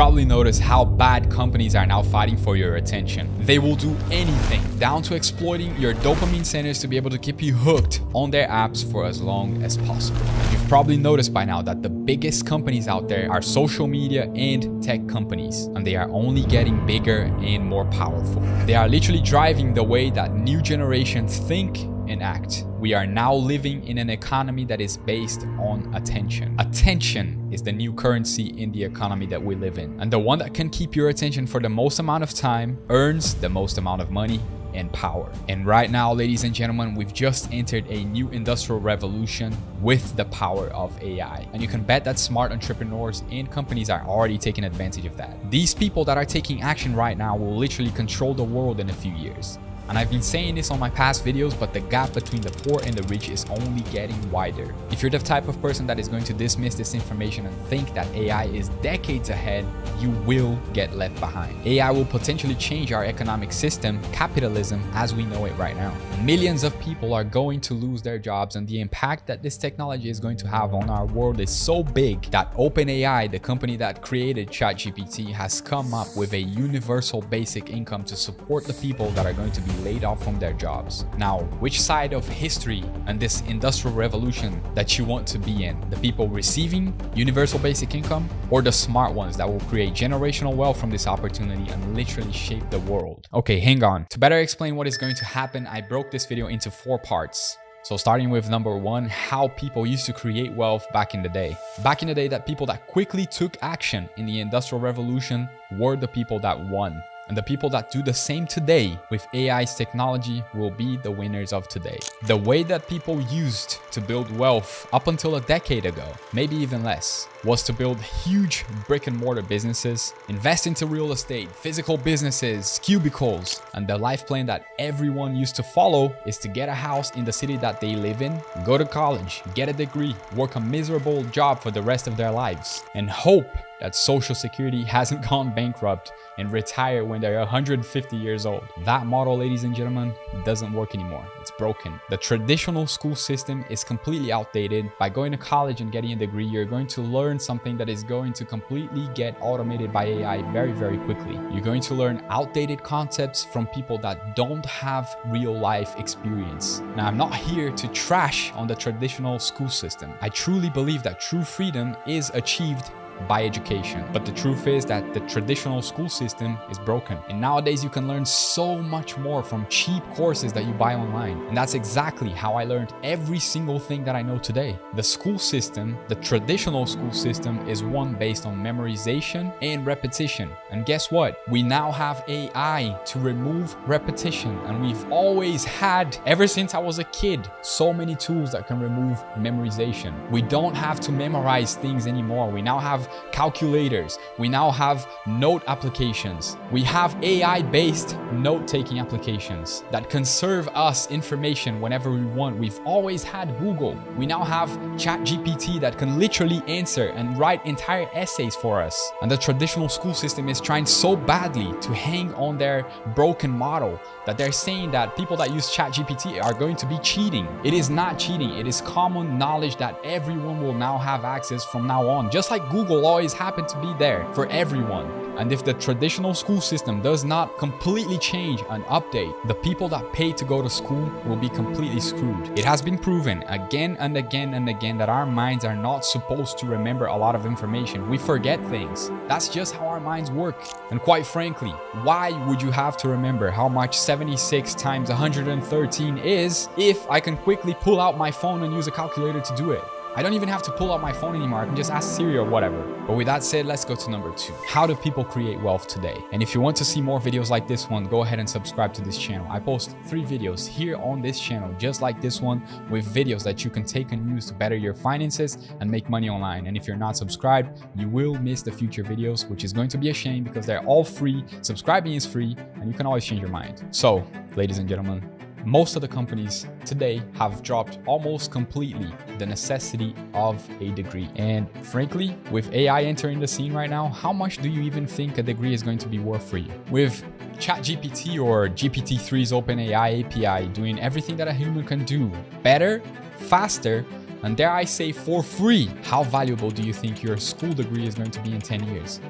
probably noticed how bad companies are now fighting for your attention. They will do anything, down to exploiting your dopamine centers to be able to keep you hooked on their apps for as long as possible. You've probably noticed by now that the biggest companies out there are social media and tech companies, and they are only getting bigger and more powerful. They are literally driving the way that new generations think and act. We are now living in an economy that is based on attention. Attention is the new currency in the economy that we live in. And the one that can keep your attention for the most amount of time earns the most amount of money and power. And right now, ladies and gentlemen, we've just entered a new industrial revolution with the power of AI. And you can bet that smart entrepreneurs and companies are already taking advantage of that. These people that are taking action right now will literally control the world in a few years. And I've been saying this on my past videos, but the gap between the poor and the rich is only getting wider. If you're the type of person that is going to dismiss this information and think that AI is decades ahead, you will get left behind. AI will potentially change our economic system, capitalism, as we know it right now. Millions of people are going to lose their jobs and the impact that this technology is going to have on our world is so big that OpenAI, the company that created ChatGPT, has come up with a universal basic income to support the people that are going to be laid off from their jobs. Now, which side of history and this industrial revolution that you want to be in? The people receiving universal basic income or the smart ones that will create generational wealth from this opportunity and literally shape the world? Okay, hang on. To better explain what is going to happen, I broke this video into four parts. So starting with number one, how people used to create wealth back in the day. Back in the day that people that quickly took action in the industrial revolution were the people that won. And the people that do the same today with AI's technology will be the winners of today. The way that people used to build wealth up until a decade ago, maybe even less, was to build huge brick and mortar businesses, invest into real estate, physical businesses, cubicles, and the life plan that everyone used to follow is to get a house in the city that they live in, go to college, get a degree, work a miserable job for the rest of their lives, and hope that Social Security hasn't gone bankrupt and retire when they're 150 years old. That model, ladies and gentlemen, doesn't work anymore. It's broken. The traditional school system is completely outdated. By going to college and getting a degree, you're going to learn something that is going to completely get automated by AI very, very quickly. You're going to learn outdated concepts from people that don't have real life experience. Now, I'm not here to trash on the traditional school system. I truly believe that true freedom is achieved by education. But the truth is that the traditional school system is broken. And nowadays you can learn so much more from cheap courses that you buy online. And that's exactly how I learned every single thing that I know today. The school system, the traditional school system is one based on memorization and repetition. And guess what? We now have AI to remove repetition. And we've always had, ever since I was a kid, so many tools that can remove memorization. We don't have to memorize things anymore. We now have calculators. We now have note applications. We have AI-based note-taking applications that can serve us information whenever we want. We've always had Google. We now have ChatGPT that can literally answer and write entire essays for us. And the traditional school system is trying so badly to hang on their broken model that they're saying that people that use ChatGPT are going to be cheating. It is not cheating. It is common knowledge that everyone will now have access from now on. Just like Google always happen to be there for everyone. And if the traditional school system does not completely change and update, the people that pay to go to school will be completely screwed. It has been proven again and again and again that our minds are not supposed to remember a lot of information. We forget things. That's just how our minds work. And quite frankly, why would you have to remember how much 76 times 113 is if I can quickly pull out my phone and use a calculator to do it? I don't even have to pull out my phone anymore. I can just ask Siri or whatever. But with that said, let's go to number two. How do people create wealth today? And if you want to see more videos like this one, go ahead and subscribe to this channel. I post three videos here on this channel, just like this one, with videos that you can take and use to better your finances and make money online. And if you're not subscribed, you will miss the future videos, which is going to be a shame because they're all free. Subscribing is free and you can always change your mind. So, ladies and gentlemen, most of the companies today have dropped almost completely the necessity of a degree. And frankly, with AI entering the scene right now, how much do you even think a degree is going to be worth for you? With ChatGPT or GPT-3's OpenAI API doing everything that a human can do better, faster, and dare I say for free, how valuable do you think your school degree is going to be in 10 years?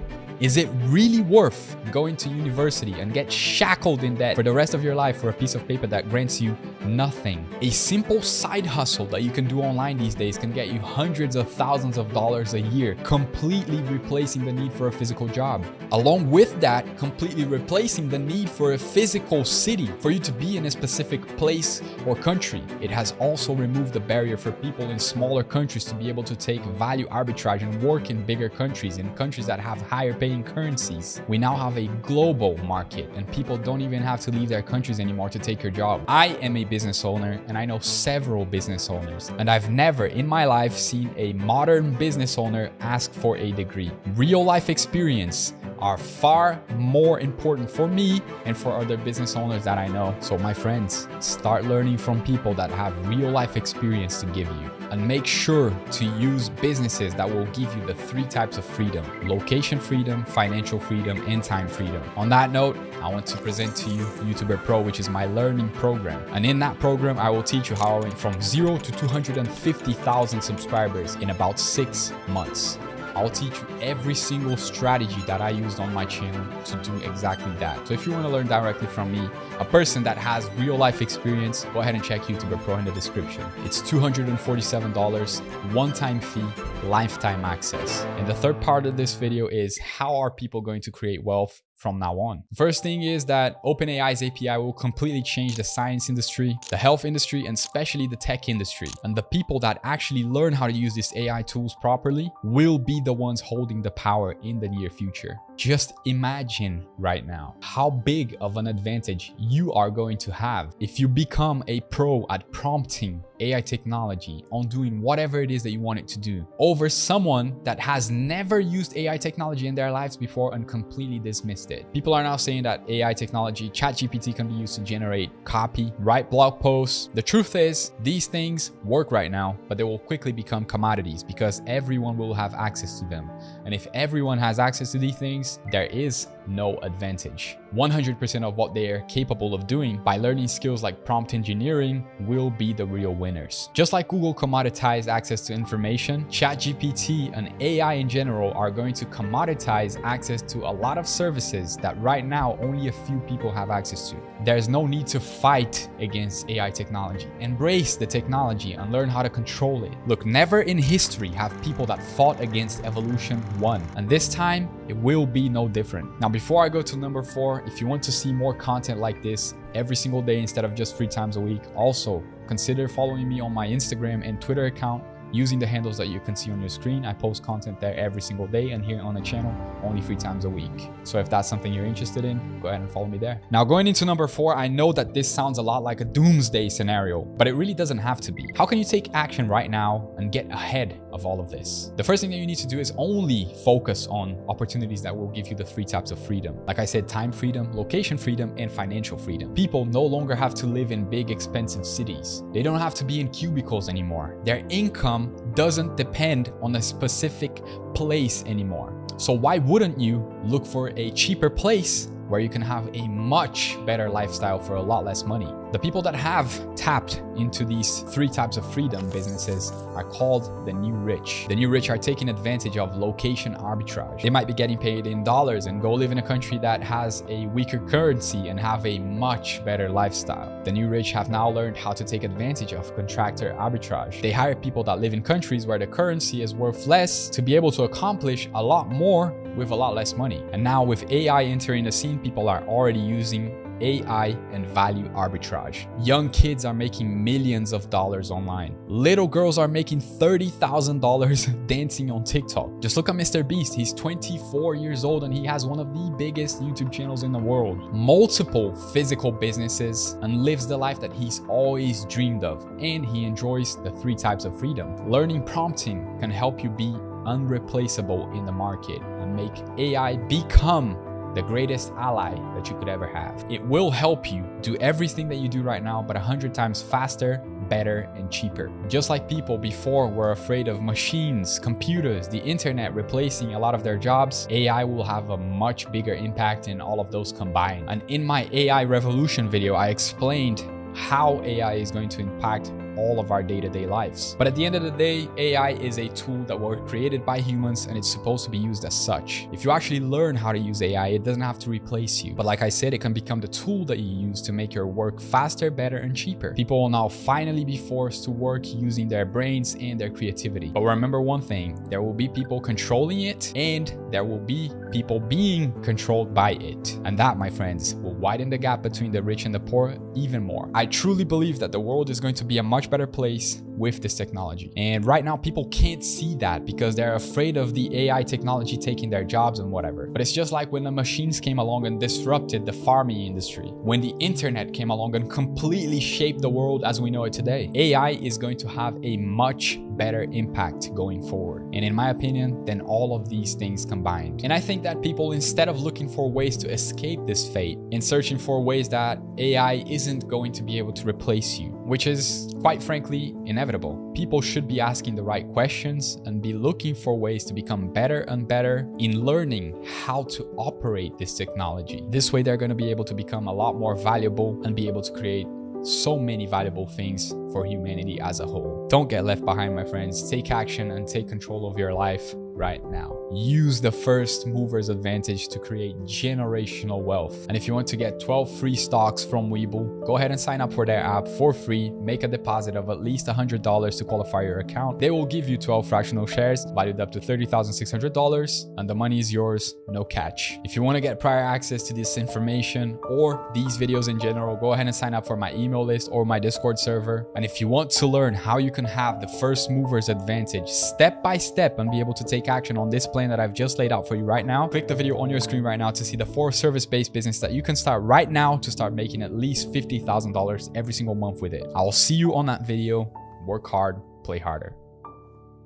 Is it really worth going to university and get shackled in debt for the rest of your life for a piece of paper that grants you nothing? A simple side hustle that you can do online these days can get you hundreds of thousands of dollars a year, completely replacing the need for a physical job. Along with that, completely replacing the need for a physical city for you to be in a specific place or country. It has also removed the barrier for people in smaller countries to be able to take value arbitrage and work in bigger countries, in countries that have higher paying currencies. We now have a global market and people don't even have to leave their countries anymore to take your job. I am a business owner and I know several business owners and I've never in my life seen a modern business owner ask for a degree. Real life experience are far more important for me and for other business owners that I know. So my friends, start learning from people that have real life experience to give you and make sure to use businesses that will give you the three types of freedom, location freedom, financial freedom, and time freedom. On that note, I want to present to you YouTuber Pro, which is my learning program. And in that program, I will teach you how I went from zero to 250,000 subscribers in about six months. I'll teach you every single strategy that I used on my channel to do exactly that. So if you want to learn directly from me, a person that has real life experience, go ahead and check YouTuber Pro in the description. It's $247, one-time fee, lifetime access. And the third part of this video is how are people going to create wealth from now on. First thing is that OpenAI's API will completely change the science industry, the health industry, and especially the tech industry. And the people that actually learn how to use these AI tools properly will be the ones holding the power in the near future. Just imagine right now how big of an advantage you are going to have if you become a pro at prompting AI technology on doing whatever it is that you want it to do over someone that has never used AI technology in their lives before and completely dismissed it. People are now saying that AI technology, ChatGPT can be used to generate copy, write blog posts. The truth is these things work right now, but they will quickly become commodities because everyone will have access to them. And if everyone has access to these things, there is no advantage. 100% of what they are capable of doing by learning skills like prompt engineering will be the real winners. Just like Google commoditized access to information, ChatGPT and AI in general are going to commoditize access to a lot of services that right now only a few people have access to. There's no need to fight against AI technology. Embrace the technology and learn how to control it. Look, never in history have people that fought against evolution won. And this time, it will be no different. Now, before I go to number four, if you want to see more content like this every single day instead of just three times a week, also consider following me on my Instagram and Twitter account using the handles that you can see on your screen. I post content there every single day and here on the channel only three times a week. So if that's something you're interested in, go ahead and follow me there. Now going into number four, I know that this sounds a lot like a doomsday scenario, but it really doesn't have to be. How can you take action right now and get ahead of all of this? The first thing that you need to do is only focus on opportunities that will give you the three types of freedom. Like I said, time freedom, location freedom, and financial freedom. People no longer have to live in big expensive cities. They don't have to be in cubicles anymore. Their income income doesn't depend on a specific place anymore. So why wouldn't you look for a cheaper place where you can have a much better lifestyle for a lot less money. The people that have tapped into these three types of freedom businesses are called the new rich. The new rich are taking advantage of location arbitrage. They might be getting paid in dollars and go live in a country that has a weaker currency and have a much better lifestyle. The new rich have now learned how to take advantage of contractor arbitrage. They hire people that live in countries where the currency is worth less to be able to accomplish a lot more with a lot less money. And now with AI entering the scene, people are already using AI and value arbitrage. Young kids are making millions of dollars online. Little girls are making $30,000 dancing on TikTok. Just look at Mr. Beast. He's 24 years old and he has one of the biggest YouTube channels in the world. Multiple physical businesses and lives the life that he's always dreamed of. And he enjoys the three types of freedom. Learning prompting can help you be unreplaceable in the market and make AI become the greatest ally that you could ever have. It will help you do everything that you do right now, but 100 times faster, better, and cheaper. Just like people before were afraid of machines, computers, the internet replacing a lot of their jobs, AI will have a much bigger impact in all of those combined. And in my AI revolution video, I explained how AI is going to impact all of our day-to-day lives. But at the end of the day, AI is a tool that was created by humans and it's supposed to be used as such. If you actually learn how to use AI, it doesn't have to replace you. But like I said, it can become the tool that you use to make your work faster, better, and cheaper. People will now finally be forced to work using their brains and their creativity. But remember one thing, there will be people controlling it and there will be people being controlled by it. And that, my friends, will widen the gap between the rich and the poor even more. I truly believe that the world is going to be a much better place with this technology. And right now, people can't see that because they're afraid of the AI technology taking their jobs and whatever. But it's just like when the machines came along and disrupted the farming industry, when the internet came along and completely shaped the world as we know it today. AI is going to have a much better impact going forward. And in my opinion, than all of these things combined. And I think that people, instead of looking for ways to escape this fate and searching for ways that AI isn't going to be able to replace you, which is quite frankly inevitable. People should be asking the right questions and be looking for ways to become better and better in learning how to operate this technology. This way, they're going to be able to become a lot more valuable and be able to create so many valuable things for humanity as a whole. Don't get left behind, my friends. Take action and take control of your life right now. Use the first mover's advantage to create generational wealth. And if you want to get 12 free stocks from Webull, go ahead and sign up for their app for free. Make a deposit of at least $100 to qualify your account. They will give you 12 fractional shares valued up to $30,600 and the money is yours, no catch. If you want to get prior access to this information or these videos in general, go ahead and sign up for my email list or my Discord server. And if you want to learn how you can have the first mover's advantage step by step and be able to take action on this plan that I've just laid out for you right now, click the video on your screen right now to see the four service-based business that you can start right now to start making at least $50,000 every single month with it. I'll see you on that video. Work hard, play harder.